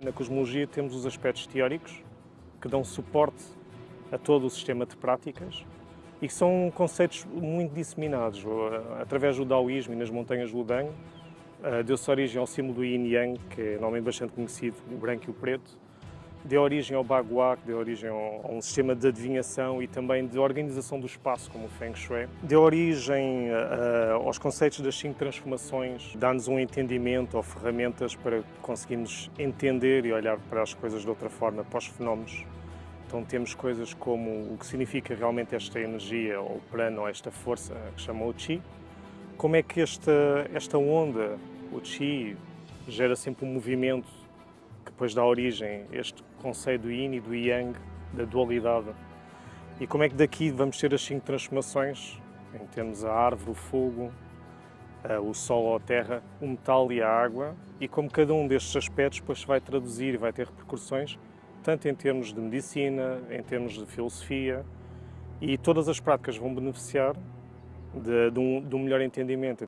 Na cosmologia temos os aspectos teóricos, que dão suporte a todo o sistema de práticas e que são conceitos muito disseminados. Através do Daoísmo e nas montanhas do Ludang, eh, deu-se origem ao símbolo do Yin Yang, que é normalmente bastante conhecido, o branco e o preto. Deu origem ao Bagua, que deu origem a um sistema de adivinhação e também de organização do espaço, como o Feng Shui. Deu origem uh, aos conceitos das cinco transformações, dá-nos um entendimento ou ferramentas para conseguirmos entender e olhar para as coisas de outra forma, para os fenómenos. Então temos coisas como o que significa realmente esta energia, ou prana, ou esta força que chamam o Qi, como é que esta, esta onda, o Qi, gera sempre um movimento depois dá origem este conceito do Yin e do Yang, da dualidade. E como é que daqui vamos ter as cinco transformações, em termos a árvore, o fogo, o sol ou a terra, o metal e a água, e como cada um destes aspectos depois vai traduzir e vai ter repercussões, tanto em termos de medicina, em termos de filosofia, e todas as práticas vão beneficiar de, de, um, de um melhor entendimento